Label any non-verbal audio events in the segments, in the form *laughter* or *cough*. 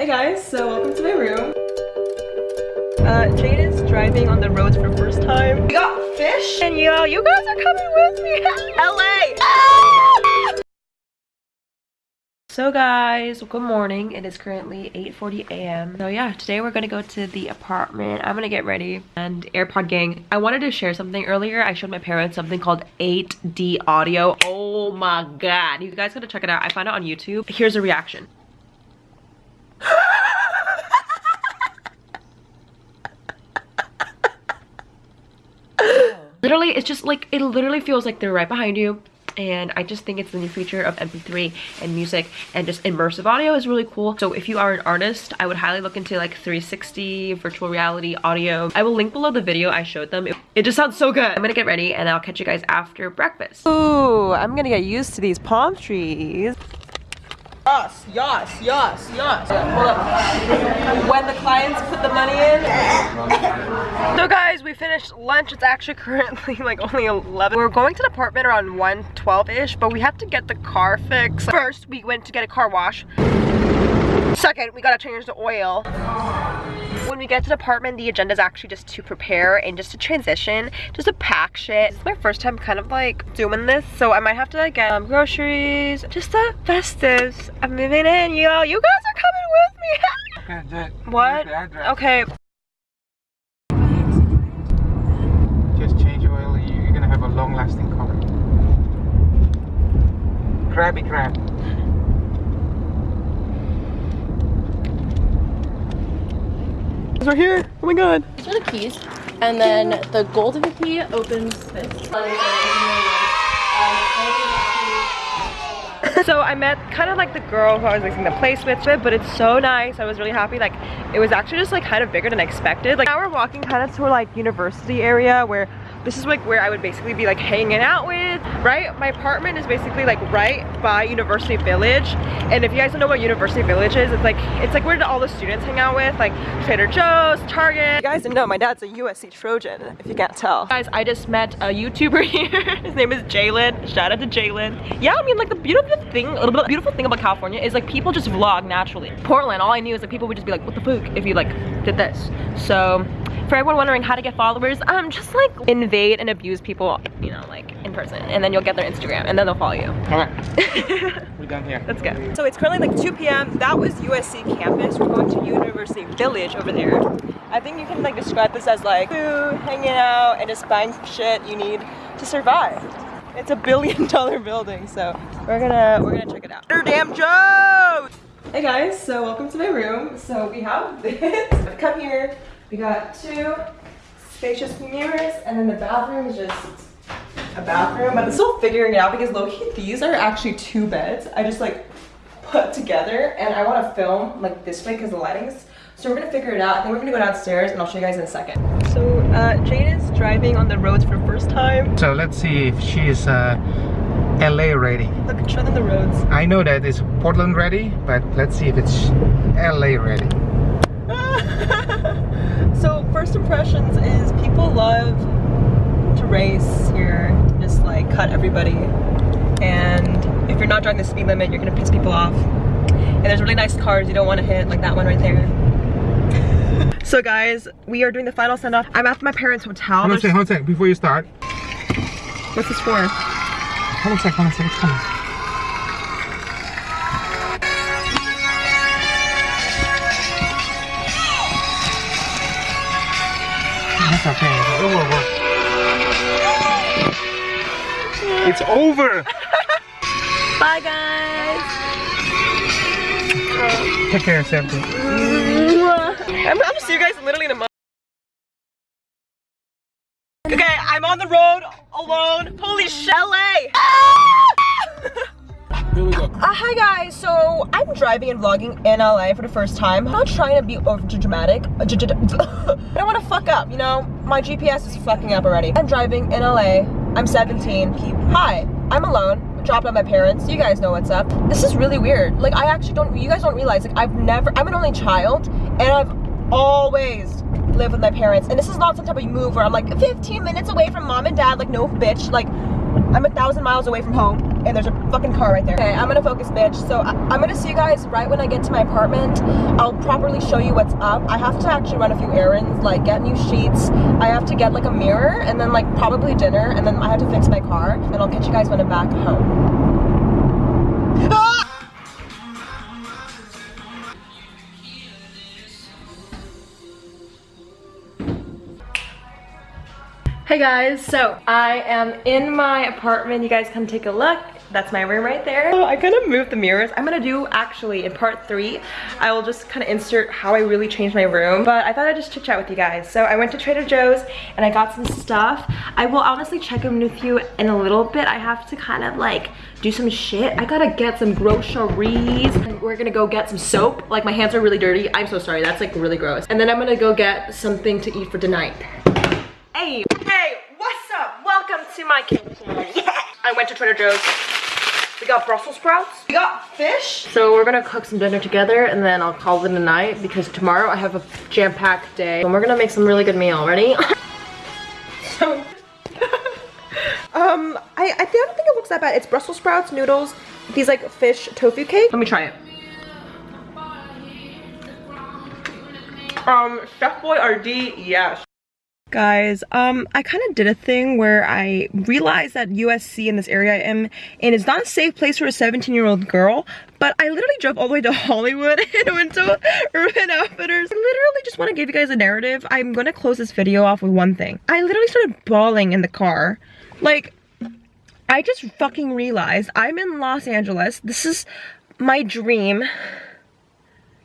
Hey guys, so welcome to my room. Uh, Jade is driving on the roads for the first time. We got fish and yo, you guys are coming with me. *laughs* LA! Ah! So guys, good morning. It is currently 8.40 a.m. So yeah, today we're gonna go to the apartment. I'm gonna get ready. And AirPod gang, I wanted to share something earlier. I showed my parents something called 8D audio. Oh my god. You guys gotta check it out. I found it on YouTube. Here's a reaction. Literally, it's just like, it literally feels like they're right behind you and I just think it's the new feature of MP3 and music and just immersive audio is really cool. So if you are an artist, I would highly look into like 360 virtual reality audio. I will link below the video I showed them. It, it just sounds so good. I'm gonna get ready and I'll catch you guys after breakfast. Ooh, I'm gonna get used to these palm trees. Yes, yes, yes, yes. When the clients put the money in. So guys, we finished lunch. It's actually *laughs* currently like only 11. We're going to the apartment around 1:12-ish, but we have to get the car fixed. First, we went to get a car wash. Second, we gotta change the oil. When we get to the apartment, the agenda is actually just to prepare and just to transition, just to pack shit. It's my first time kind of like doing this, so I might have to like get um, groceries, just the festives. I'm moving in, yo. You guys are coming with me. *laughs* Okay, what? Okay. Just change oil, you're gonna have a long lasting car. Crabby crab. We're here. Oh my god. These are the keys. And then the golden key opens this. *laughs* so I met kind of like the girl who I was leasing the place with, but it's so nice. I was really happy. Like it was actually just like kind of bigger than I expected. Like now we're walking kind of to like university area where this is like where I would basically be like hanging out with, right? My apartment is basically like right by University Village. And if you guys don't know what University Village is, it's like it's like where all the students hang out with, like Trader Joe's, Target. You guys didn't know my dad's a USC Trojan, if you can't tell. Guys, I just met a YouTuber *laughs* here. His name is Jalen. Shout out to Jalen. Yeah, I mean like the beautiful thing, a little the beautiful thing about California is like people just vlog naturally. Portland, all I knew is like people would just be like, what the fuck if you like did this. So for everyone wondering how to get followers, um, just like invade and abuse people, you know, like in person, and then you'll get their Instagram, and then they'll follow you. All right, *laughs* we're done here. Let's go. So it's currently like 2 p.m. That was USC campus. We're going to University Village over there. I think you can like describe this as like food, hanging out, and just buying shit you need to survive. It's a billion *laughs* dollar building, so we're gonna we're gonna check it out. Damn Joe! Hey guys, so welcome to my room. So we have *laughs* this. Come here. We got two spacious mirrors and then the bathroom is just a bathroom. But I'm still figuring it out because low-key these are actually two beds. I just like put together and I want to film like this way because the lighting's so we're gonna figure it out. I think we're gonna go downstairs and I'll show you guys in a second. So uh, Jane is driving on the roads for the first time. So let's see if she's uh, LA ready. Look, show them the roads. I know that it's Portland ready, but let's see if it's LA ready. *laughs* first impressions is people love to race here, just like cut everybody. And if you're not driving the speed limit, you're gonna piss people off. And there's really nice cars you don't want to hit, like that one right there. *laughs* so guys, we are doing the final send off. I'm at my parents' hotel. Hold on a second, hold on a second, before you start. What's this for? Hold on a second, hold on a second, it's coming. That's okay, it will work. It's over! *laughs* Bye guys! Take care, Sandy. I'm gonna see you guys literally in a month. Okay, I'm on the road alone. Holy LA! *laughs* Here we go. Uh, hi guys, so I'm driving and vlogging in LA for the first time. I'm not trying to be over dramatic. *laughs* I don't want to fuck up, you know? My GPS is fucking up already. I'm driving in LA. I'm 17. Hi, I'm alone. Dropped out my parents. You guys know what's up. This is really weird. Like I actually don't, you guys don't realize, like I've never, I'm an only child and I've always lived with my parents. And this is not some type of move where I'm like 15 minutes away from mom and dad. Like no bitch, like I'm a thousand miles away from home and there's a fucking car right there. Okay, I'm gonna focus, bitch. So I I'm gonna see you guys right when I get to my apartment. I'll properly show you what's up. I have to actually run a few errands, like get new sheets. I have to get like a mirror, and then like probably dinner, and then I have to fix my car, and I'll catch you guys when I'm back home. Guys, so I am in my apartment. You guys come take a look. That's my room right there. Oh, I kind of moved the mirrors. I'm gonna do actually in part three, I will just kind of insert how I really changed my room. But I thought I'd just chit chat with you guys. So I went to Trader Joe's and I got some stuff. I will honestly check in with you in a little bit. I have to kind of like do some shit. I gotta get some groceries. We're gonna go get some soap. Like my hands are really dirty. I'm so sorry, that's like really gross. And then I'm gonna go get something to eat for tonight. Hey, hey, what's up? Welcome to my kitchen. Yeah. I went to Trader Joe's. We got Brussels sprouts. We got fish. So we're gonna cook some dinner together and then I'll call it a night because tomorrow I have a jam-packed day. And we're gonna make some really good meal. Ready? *laughs* so, *laughs* um, I, I don't think it looks that bad. It's Brussels sprouts, noodles, these like fish tofu cake. Let me try it. Um, Chef Boyardee, yes. Guys, um, I kind of did a thing where I realized that USC in this area I am in is not a safe place for a 17 year old girl, but I literally drove all the way to Hollywood *laughs* and went to Urban Outfitters. I literally just want to give you guys a narrative. I'm gonna close this video off with one thing. I literally started bawling in the car. Like, I just fucking realized I'm in Los Angeles. This is my dream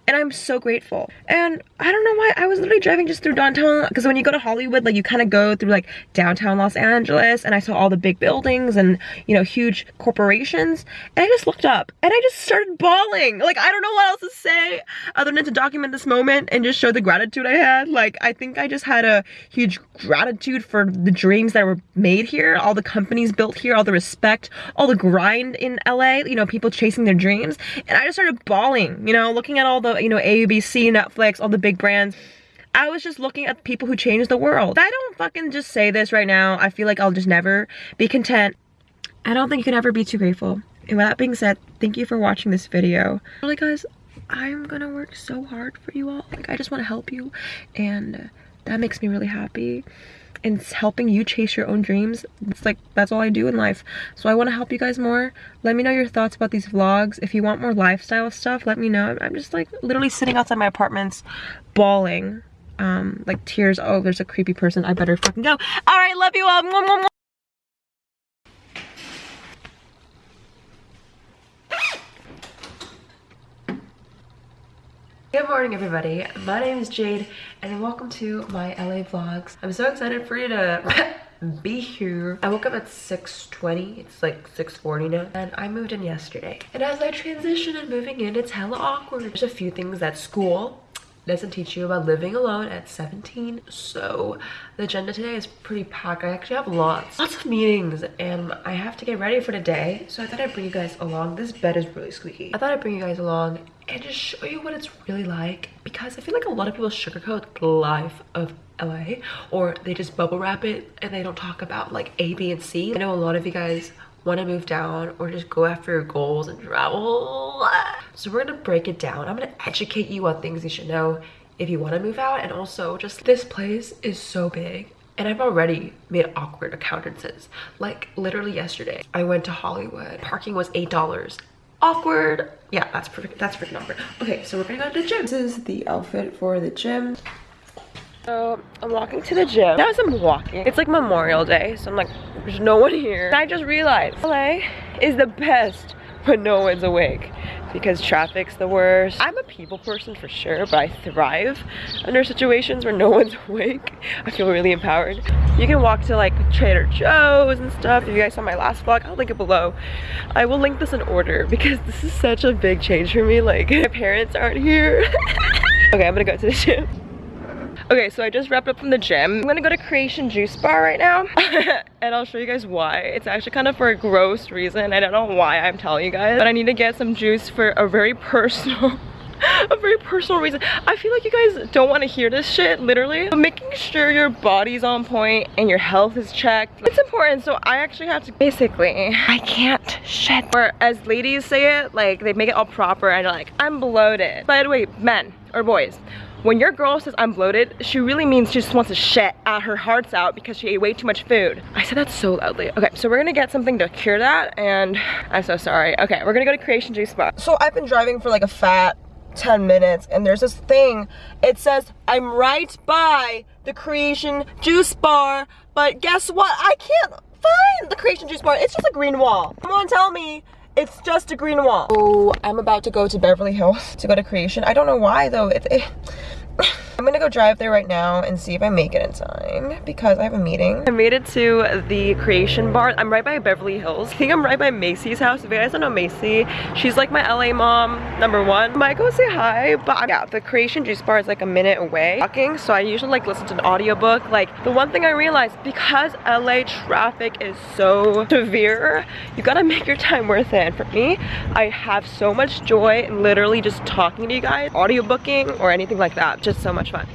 and I'm so grateful. And I don't know why, I was literally driving just through downtown, because when you go to Hollywood, like you kind of go through like downtown Los Angeles, and I saw all the big buildings and, you know, huge corporations, and I just looked up, and I just started bawling. Like, I don't know what else to say, other than to document this moment and just show the gratitude I had. Like, I think I just had a huge gratitude for the dreams that were made here, all the companies built here, all the respect, all the grind in LA, you know, people chasing their dreams, and I just started bawling, you know, looking at all the you know, ABC, Netflix, all the big brands. I was just looking at people who changed the world. I don't fucking just say this right now. I feel like I'll just never be content. I don't think you can ever be too grateful. And with that being said, thank you for watching this video. Really guys, I'm gonna work so hard for you all. Like I just wanna help you and that makes me really happy and helping you chase your own dreams it's like that's all i do in life. So i want to help you guys more. Let me know your thoughts about these vlogs. If you want more lifestyle stuff let me know. I'm just like literally sitting outside my apartments bawling um like tears. Oh there's a creepy person. I better fucking go. All right love you all Good morning everybody, my name is Jade and welcome to my LA vlogs. I'm so excited for you to *laughs* be here. I woke up at 6.20, it's like 6.40 now, and I moved in yesterday. And as I transition and moving in, it's hella awkward. There's a few things at school doesn't teach you about living alone at 17 so the agenda today is pretty packed. I actually have lots lots of meetings and i have to get ready for the day so i thought i'd bring you guys along. This bed is really squeaky. I thought i'd bring you guys along and just show you what it's really like because i feel like a lot of people sugarcoat the life of la or they just bubble wrap it and they don't talk about like a b and c. I know a lot of you guys want to move down or just go after your goals and travel. So we're going to break it down. I'm going to educate you on things you should know if you want to move out and also just this place is so big and I've already made awkward accountances. Like literally yesterday, I went to Hollywood. Parking was $8. Awkward. Yeah, that's perfect. That's perfect number. Okay, so we're gonna go to the gym. This is the outfit for the gym. So I'm walking to the gym. Now as I'm walking, it's like Memorial Day, so I'm like, there's no one here. And I just realized LA is the best when no one's awake because traffic's the worst. I'm a people person for sure, but I thrive under situations where no *laughs* one's awake. I feel really empowered. You can walk to like Trader Joe's and stuff. If you guys saw my last vlog, I'll link it below. I will link this in order because this is such a big change for me. Like *laughs* my parents aren't here. *laughs* okay, I'm gonna go to the gym. Okay, so I just wrapped up from the gym. I'm gonna go to Creation Juice Bar right now. *laughs* and I'll show you guys why. It's actually kind of for a gross reason. I don't know why I'm telling you guys. But I need to get some juice for a very *laughs* personal a very personal reason. I feel like you guys don't want to hear this shit, literally. But making sure your body's on point and your health is checked. It's important, so I actually have to, basically, I can't shit. Or as ladies say it, like they make it all proper and like, I'm bloated. By the way, men or boys, when your girl says I'm bloated, she really means she just wants to shit out her hearts out because she ate way too much food. I said that so loudly. Okay, so we're gonna get something to cure that and I'm so sorry. Okay, we're gonna go to Creation Juice Bar. So I've been driving for like a fat 10 minutes and there's this thing, it says I'm right by the Creation Juice Bar, but guess what? I can't find the Creation Juice Bar. It's just a green wall. Someone tell me it's just a green wall. Oh, I'm about to go to Beverly Hills to go to Creation. I don't know why though. It, it I'm gonna go drive there right now and see if I make it in time because I have a meeting. I made it to the Creation Bar. I'm right by Beverly Hills. I think I'm right by Macy's house. If you guys don't know Macy, she's like my LA mom, number one. I Might go say hi, but yeah, the Creation Juice Bar is like a minute away walking, so I usually like listen to an audiobook. Like the one thing I realized, because LA traffic is so severe, you gotta make your time worth it. And for me, I have so much joy in literally just talking to you guys, audiobooking or anything like that. Just so much fun.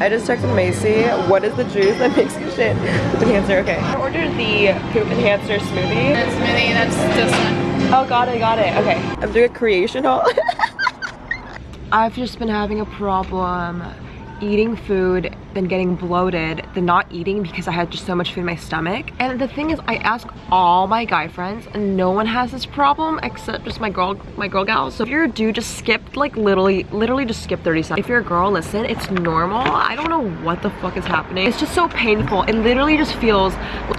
I just texted Macy, what is the juice that *laughs* makes you shit? Poop enhancer, okay. I ordered the poop enhancer smoothie. smoothie, that's this one. Oh, got it, got it. Okay. I'm doing a creation haul. *laughs* I've just been having a problem eating food, then getting bloated, then not eating because I had just so much food in my stomach. And the thing is, I ask all my guy friends and no one has this problem except just my girl, my girl gal. So if you're a dude, just skip like literally, literally just skip 30 seconds. If you're a girl, listen, it's normal. I don't know what the fuck is happening. It's just so painful. It literally just feels,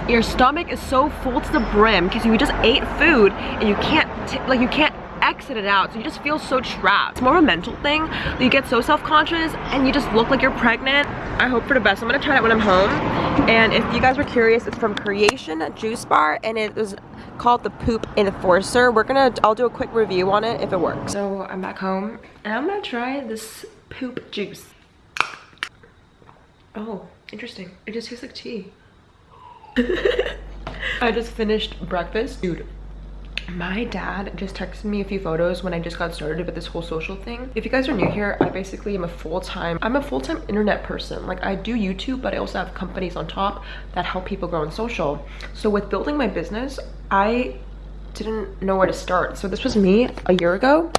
your stomach is so full to the brim because you just ate food and you can't, like you can't exit it out so you just feel so trapped. It's more of a mental thing. You get so self-conscious and you just look like you're pregnant. I hope for the best. I'm gonna try that when i'm home. And if you guys were curious it's from creation juice bar and it is called the poop enforcer. We're gonna i'll do a quick review on it if it works. So i'm back home and i'm gonna try this poop juice. Oh interesting. It just tastes like tea. *laughs* I just finished breakfast. Dude my dad just texted me a few photos when I just got started with this whole social thing. If you guys are new here, I basically am a full-time, I'm a full-time internet person. Like I do YouTube, but I also have companies on top that help people grow on social. So with building my business, I didn't know where to start. So this was me a year ago.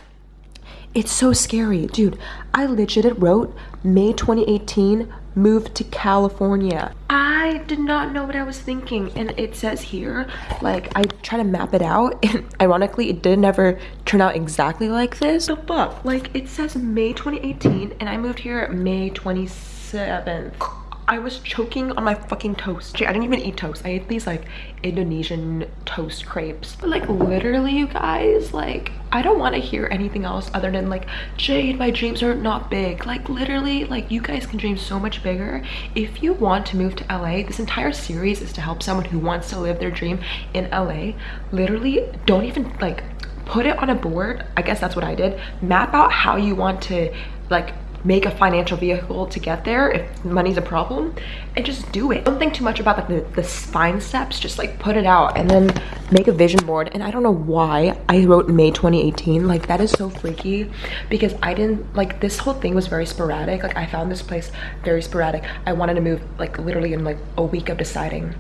It's so scary. Dude, I legit wrote May 2018 moved to California. I did not know what I was thinking. And it says here, like, I try to map it out. *laughs* And ironically, it did never turn out exactly like this. The fuck? Like, it says May 2018, and I moved here May 27th. I was choking on my fucking toast. I didn't even eat toast. I ate these like Indonesian toast crepes. But like literally you guys, like I don't want to hear anything else other than like Jade, my dreams are not big. Like literally like you guys can dream so much bigger. If you want to move to LA, this entire series is to help someone who wants to live their dream in LA. Literally don't even like put it on a board. I guess that's what I did. Map out how you want to like make a financial vehicle to get there if money's a problem and just do it. Don't think too much about like the, the fine steps just like put it out and then make a vision board. And i don't know why i wrote may 2018 like that is so freaky because i didn't like this whole thing was very sporadic. Like i found this place very sporadic. I wanted to move like literally in like a week of deciding.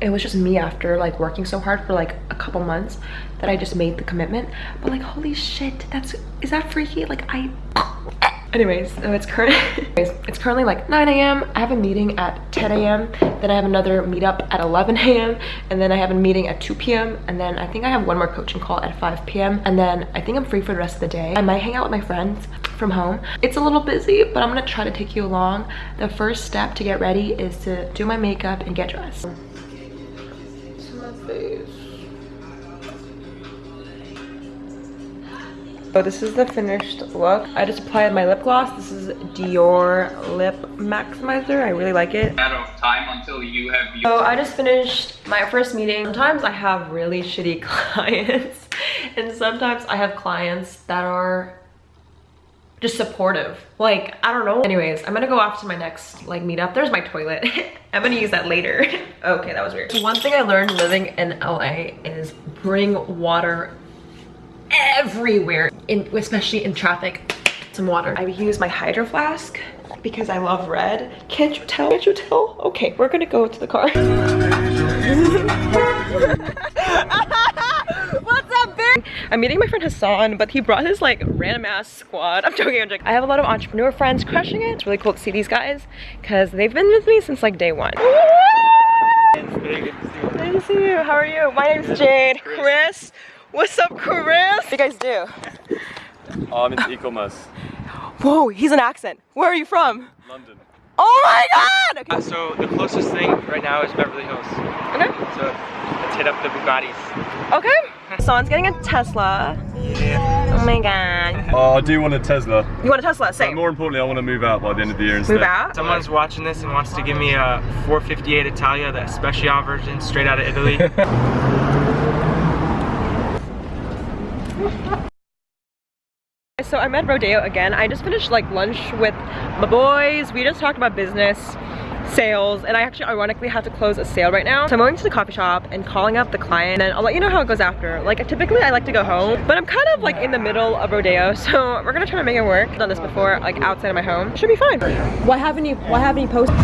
It was just me after like working so hard for like a couple months that I just made the commitment. But like, holy shit, that's, is that freaky? Like I, anyways, it's current, *laughs* it's currently like 9 a.m. I have a meeting at 10 a.m. Then I have another meetup at 11 a.m. And then I have a meeting at 2 p.m. And then I think I have one more coaching call at 5 p.m. And then I think I'm free for the rest of the day. I might hang out with my friends from home. It's a little busy, but I'm gonna try to take you along. The first step to get ready is to do my makeup and get dressed. So this is the finished look. I just applied my lip gloss. This is Dior Lip Maximizer. I really like it. Out of time until you have. So I just finished my first meeting. Sometimes I have really shitty *laughs* clients, and sometimes I have clients that are just supportive. Like, I don't know. Anyways, I'm gonna go off to my next like meetup. There's my toilet. *laughs* I'm gonna use that later. *laughs* okay, that was weird. So one thing I learned living in LA is bring water everywhere, in, especially in traffic. Some water. I use my hydro flask because I love red. Can't you tell? Can't you tell? Okay, we're gonna go to the car. *laughs* I'm meeting my friend Hassan, but he brought his like random ass squad. I'm joking, I'm joking. I have a lot of entrepreneur friends crushing it. It's really cool to see these guys because they've been with me since like day one. Nice to see you. How are you? My name's Jade. Chris. What's up, Chris? What do you guys do? Oh, I'm into e-commerce. Whoa, he's an accent. Where are you from? London. Oh my god! Okay. Uh, so the closest thing right now is Beverly Hills. Okay. So let's hit up the Bugattis. Okay. Hassan's getting a Tesla. Yeah. Oh my god. Oh, I do want a Tesla. You want a Tesla? But more importantly, I want to move out by the end of the year instead. Move out? Someone's watching this and wants to give me a 458 Italia, the special version, straight out of Italy. *laughs* So I'm at Rodeo again. I just finished like lunch with my boys. We just talked about business, sales, and I actually ironically have to close a sale right now. So I'm going to the coffee shop and calling up the client and I'll let you know how it goes after. Like typically I like to go home, but I'm kind of like in the middle of Rodeo, *laughs* so we're gonna try to make it work. I've done this before, like outside of my home. Should be fine. Why haven't you why haven't you posted?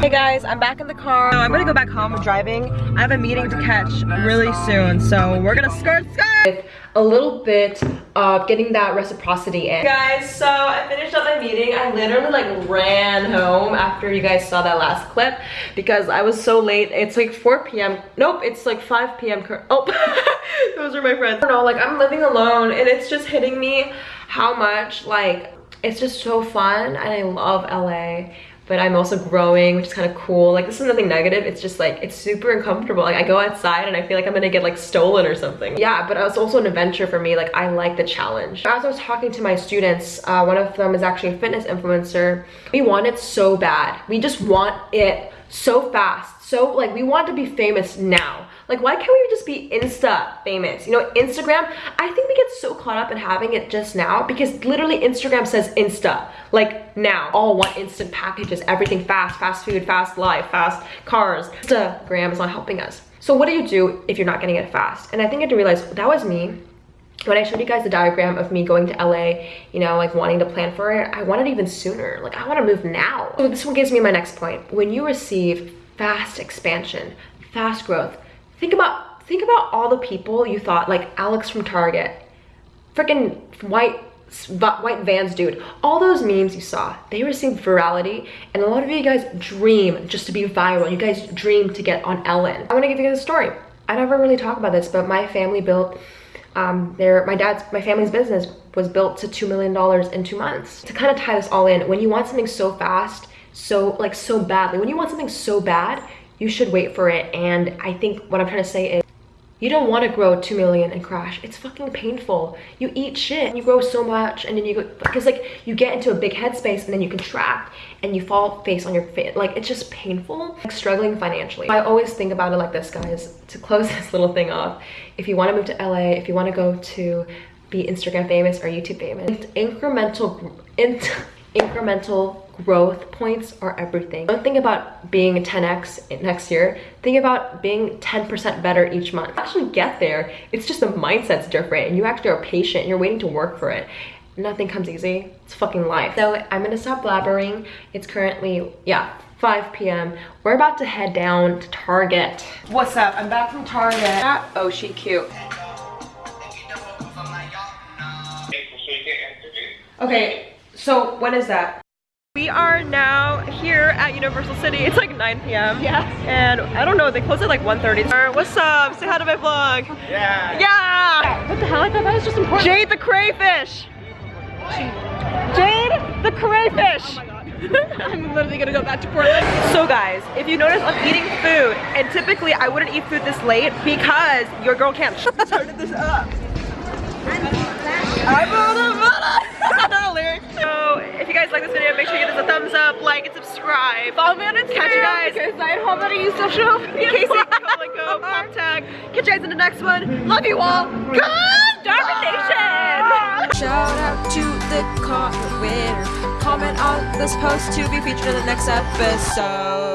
Hey guys, I'm back in the car. So I'm gonna go back home driving. I have a meeting to catch really soon, so we're gonna skirt skirt. With a little bit of getting that reciprocity in. Guys, so I finished up my meeting. I literally like ran home after you guys saw that last clip because I was so late. It's like 4 p.m. Nope, it's like 5 p.m. Oh, *laughs* those are my friends. I don't know, like I'm living alone and it's just hitting me how much like it's just so fun and I love LA but I'm also growing, which is kind of cool. Like this is nothing negative. It's just like, it's super uncomfortable. Like I go outside and I feel like I'm gonna get like stolen or something. Yeah, but it's also an adventure for me. Like I like the challenge. As I was talking to my students, uh, one of them is actually a fitness influencer. We want it so bad. We just want it so fast. So like we want to be famous now. Like why can't we just be Insta famous? You know, Instagram, I think we get so caught up in having it just now because literally Instagram says Insta, like now. All one instant packages, everything fast, fast food, fast life, fast cars. Instagram is not helping us. So what do you do if you're not getting it fast? And I think I had to realize that was me when I showed you guys the diagram of me going to LA, you know, like wanting to plan for it, I wanted even sooner. Like I want to move now. So this one gives me my next point. When you receive fast expansion, fast growth, think about think about all the people you thought like Alex from Target, freaking white white vans dude. All those memes you saw they received virality and a lot of you guys dream just to be viral. You guys dream to get on ellen. I want to give you guys a story. I never really talk about this but my family built um their my dad's my family's business was built to two million dollars in two months. To kind of tie this all in when you want something so fast so like so badly when you want something so bad you should wait for it and i think what i'm trying to say is you don't want to grow 2 million and crash. It's fucking painful. You eat shit. You grow so much and then you go, because like you get into a big headspace and then you contract and you fall face on your face. Like it's just painful. Like struggling financially. I always think about it like this, guys. To close *laughs* this little thing off, if you want to move to LA, if you want to go to be Instagram famous or YouTube famous, incremental, in, *laughs* incremental growth points are everything. Don't think about being 10x next year. Think about being 10% better each month. Actually get there. It's just the mindset's different and you actually are patient. You're waiting to work for it. Nothing comes easy. It's fucking life. So I'm gonna stop blabbering. It's currently, yeah, 5 p.m. We're about to head down to Target. What's up? I'm back from Target. Ah, oh, she cute. Okay, so when is that? We are now here at Universal City. It's like 9 p.m. Yeah. And I don't know, they close at like 1.30. What's up? Say hi to my vlog. Yeah. Yeah! What the hell? I thought that was just important. Jade the crayfish! Jade the crayfish! Oh *laughs* I'm literally gonna go back to Portland. So guys, if you notice I'm eating food, and typically I wouldn't eat food this late because your girl can't started this up. A *laughs* lyric. So if you guys like this video, make sure you give us a thumbs up, like, and subscribe. Follow me on Instagram. Catch you guys. Because I have to use social media. Casey, Colico, pop tag. Catch you guys in the next one. Love you all. Good Darwin Nation. Shout out to the comment winner. Comment on this post to be featured in the next episode.